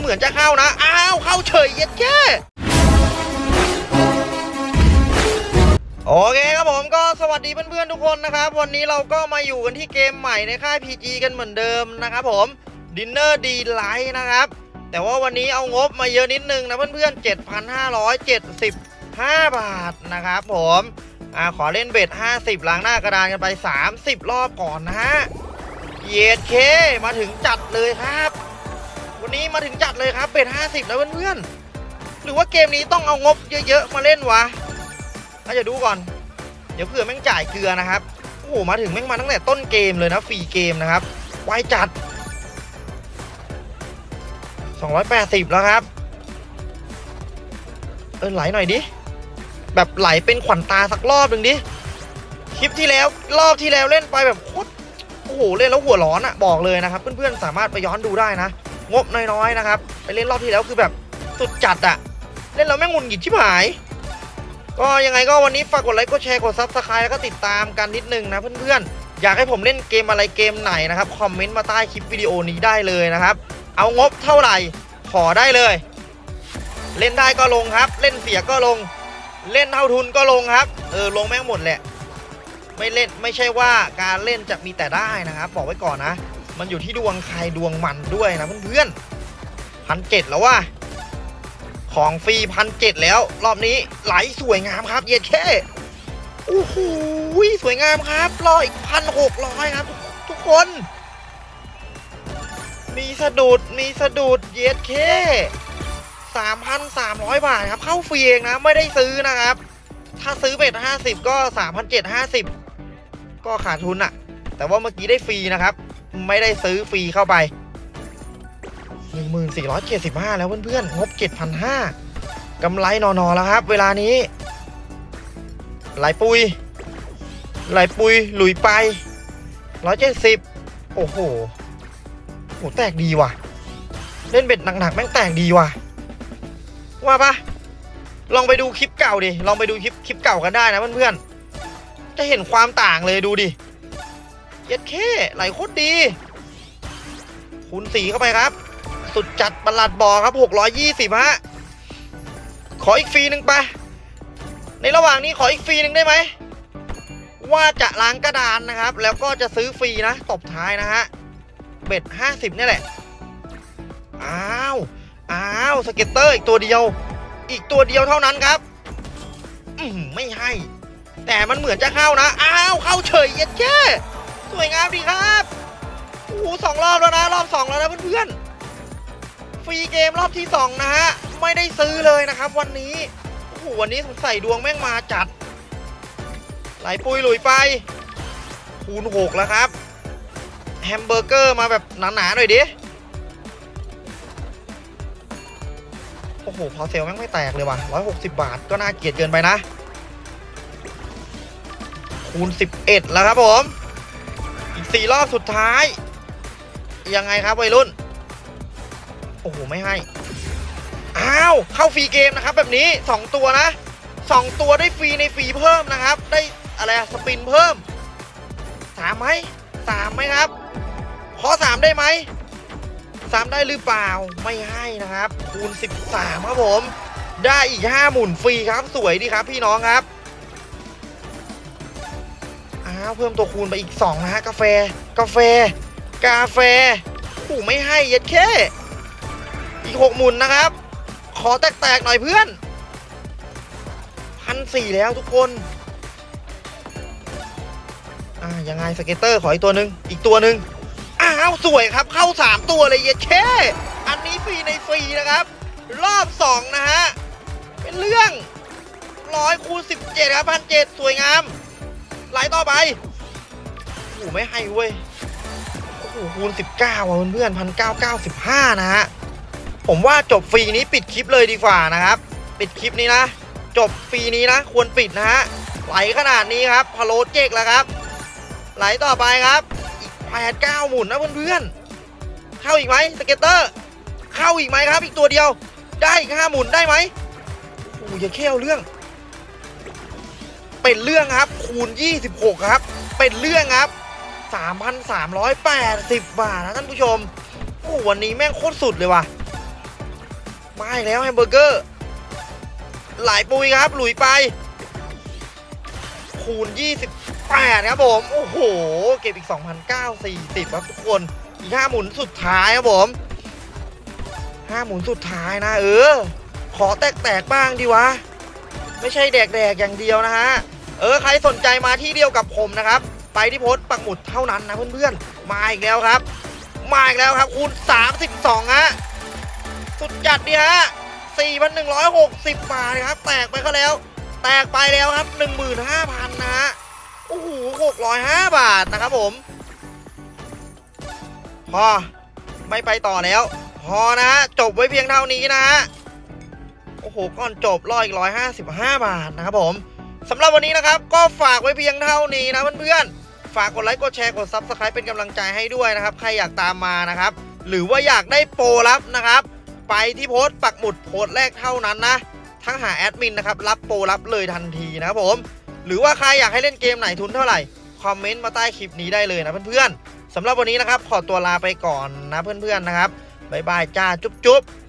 เหมือนจะเข้านะ อ้าวเข้าเฉยเย็ดแค่โอเคครับผมก็สวัสดีเพื่อนๆทุกคนนะครับ วันนี้เราก็มาอยู่กันที่เกมใหม่ในค่าย PG กันเหมือนเดิมนะครับผม Dinner D Light นะครับ แต่ว่าวันนี้เอางบมาเยอะนิดนึงนะเพื่อนๆ 7,575 บาทนะครับผมอ่าขอเล่นเบ็ด50 ล้างหน้ากระดานกันไป 30 รอบก่อนนะฮะเยดเคมาถึงจัดเลยครับ วันนี้มาถึงจัดเลยครับเบ็ด50แล้วเพื่อนๆหรือว่าเกมนี้ต้องเอางบเยอะๆมาเล่นวะอาจจะดูก่อน เดี๋ยวเผื่อแม่งจ่ายเกลือนะครับโอ้โหมาถึงแม่งมาตั้งแต่ต้นเกมเลยนะฟรีเกมนะครับไวจัด 280 แล้วครับ เออไหลหน่อยดิ แบบไหลเป็นขวัญตาสักรอบหนึ่งดิ คลิปที่แล้วรอบที่แล้วเล่นไปแบบโคตรโอ้โหเล่นแล้วหัวร้อนอะบอกเลยนะครับ เพื่อนๆสามารถไปย้อนดูได้นะ งบน้อยๆนะครับ ไปเล่นรอบที่แล้วคือแบบสุดจัดอะเล่นแล้วแม่งหงุดหงิดชิบหาย ก็ยังไงก็วันนี้ฝากกดไลค์กดแชร์กด subscribe แล้วก็ติดตามกันนิดนึงนะเพื่อนๆ อยากให้ผมเล่นเกมอะไรเกมไหนนะครับคอมเมนต์มาใต้คลิปวิดีโอนี้ได้เลยนะครับ เอางบเท่าไหร่ขอได้เลย เล่นได้ก็ลงครับ เล่นเสียก็ลง เล่นเท่าทุนก็ลงครับ เออลงแม่งหมดแหละ ไม่เล่นไม่ใช่ว่าการเล่นจะมีแต่ได้นะครับบอกไว้ก่อนนะ มันอยู่ที่ดวงใครดวงมันด้วยนะเพื่อนๆพันเจ็ดแล้วว่าของฟรีพันเจ็ดแล้ว รอบนี้ไหลสวยงามครับ เย็ดแค่โอ้โหสวยงามครับรออีกพันหกร้อยครับ ทุกคน มีสะดุดมีสะดุดเย็ดแค่สามพันสามร้อยบาทครับ เข้าฟรีเองนะ ไม่ได้ซื้อนะครับ ถ้าซื้อเบ็ดห้าสิบก็สามพันเจ็ดห้าสิบก็ขาดทุนอะแต่ว่าเมื่อกี้ได้ฟรีนะครับ ไม่ได้ซื้อฟรีเข้าไป 1475 แล้วเพื่อนๆ งบ 7,500กำไรนอนๆแล้วครับ เวลานี้ ไหลปุย ไหลปุย หลุยไป 170 โอ้โหโหแตกดีว่ะ เล่นเบ็ดหนักๆ แม่งแตกดีว่ะ ว่าปะลองไปดูคลิปเก่าดิ ลองไปดูคลิปคลิปเก่ากันได้นะเพื่อนๆ จะเห็นความต่างเลยดูดิ เย็ดแค่ไหลโคตรดี คูณสีเข้าไปครับ สุดจัดประหลัดบอครับ 620ฮะ ขออีกฟรีหนึ่งไป ในระหว่างนี้ขออีกฟรีหนึ่งได้ไหม ว่าจะล้างกระดานนะครับ แล้วก็จะซื้อฟรีนะ ตบท้ายนะฮะ เบ็ด 50นี่แหละ อ้าว อ้าว scatter อีกตัวเดียว อีกตัวเดียวเท่านั้นครับ อืมไม่ให้ แต่มันเหมือนจะเข้านะ อ้าว เข้าเฉยเย็ดแข้ สวยงามดีครับโอ้โหสองรอบแล้วนะรอบสองแล้วนะเพื่อนๆ free game รอบที่2นะฮะไม่ได้ซื้อเลยนะครับ วันนี้โอ้โหวันนี้สงสัยดวงแม่งมาจัด ไหลปุยหลุยไป คูณ6แล้วครับ แฮมเบอร์เกอร์มาแบบหนาๆหน่อยดิโอ้โหพอเซลแม่งไม่แตกเลยว่ะ160 บาทก็น่าเกลียดเกินไปนะ คูณ 11 แล้วครับผม อีก4รอบสุดท้าย ยังไงครับวัยรุ่น โอ้โห ไม่ให้ อ้าว เข้า free game นะครับ แบบนี้ 2 ตัวนะ 2 ตัวได้ฟรีในฟรีเพิ่มนะครับ ได้อะไรอะสปินเพิ่มสามไหมสามไหมครับ ขอสามได้ไหมสามได้หรือเปล่าไม่ให้นะครับ คูณ 13 ครับผม ได้อีก5หมุนฟรีครับสวยดีครับพี่น้องครับ อ้าวเพิ่มตัวคูณไปอีก2นะฮะกาแฟ กาแฟ กาแฟผูไม่ให้เย็ดแค่อีกหกหมุนนะครับ ขอแตกๆหน่อยเพื่อนพันสี่แล้วทุกคนอ่ายังไง scatter ขออีกตัวหนึ่งอีกตัวหนึ่งอ้าวสวยครับเข้า 3 ตัวเลยเย็ดแข้อันนี้ฟรีในฟรีนะครับ รอบ 2 นะฮะ เป็นเรื่องร้อยคูณ17ครับพันเจ็ดสวยงาม ลต่อไปโอ้ไม่ให้เว้ยโอ้โหคูณ 19ว่ะเพื่อนพันเก้าเก้าสิบห้านะฮะผมว่าจบฟรีนี้ปิดคลิปเลยดีกว่านะครับ ปิดคลิปนี้นะ จบฟรีนี้นะ ควรปิดนะฮะไหลขนาดนี้ครับพะโลเจ๊กแล้วครับ ไหลต่อไปครับอีกแปดเก้าหมุนนะเพื่อนๆเข้าอีกไหม scatter เข้าอีกไหมครับ อีกตัวเดียว ได้อีกห้าหมุนได้ไหมโอ้โหอย่าเขี้ยวเรื่อง เป็นเรื่องครับคูณ 26 ครับ เป็นเรื่องครับ 3,380 บาทนะท่านผู้ชม โอ้วันนี้แม่งโคตรสุดเลยว่ะมาอีกแล้วแฮมเบอร์เกอร์หลายปุยครับ หลุยไป คูณ 28 ครับผม โอ้โห เก็บอีก 2,940 ครับทุกคน อีก 5 หมุนสุดท้ายครับผม 5 หมุนสุดท้ายนะ เออ ขอแตก ๆ บ้างดีวะ ไม่ใช่แดกๆอย่างเดียวนะฮะ เออใครสนใจมาที่เดียวกับผมนะครับ ไปที่โพสต์ปักหมุดเท่านั้นนะเพื่อนๆ มาอีกแล้วครับ มาอีกแล้วครับคูณ 32 ฮะ สุดจัดดีฮะ 4,160 บาทครับ แตกไปก็แล้ว แตกไปแล้วครับ 15,000 นะฮะ โอ้โห 605 บาทนะครับผม พอ ไม่ไปต่อแล้ว พอนะฮะ จบไว้เพียงเท่านี้นะฮะ โอ้โหก่อนจบรออีก155บห้าบาทนะครับผมสำหรับวันนี้นะครับ ก็ฝากไว้เพียงเท่านี้นะเพื่อนๆฝากกดไลค์กดแชร์กด Subscribe เป็นกำลังใจให้ด้วยนะครับ ใครอยากตามมานะครับ หรือว่าอยากได้โปรลับนะครับ ไปที่โพสต์ปักหมุดโพสต์แรกเท่านั้นนะทั้งหาแอดมินนะครับรับโปรรับเลยทันทีนะครับผม หรือว่าใครอยากให้เล่นเกมไหนทุนเท่าไหร่คอมเมนต์มาใต้คลิปนี้ได้เลยนะเพื่อนๆสำหรับวันนี้นะครับขอตัวลาไปก่อนนะเพื่อนๆนะครับบ๊ายบายจ้าจุ๊บๆ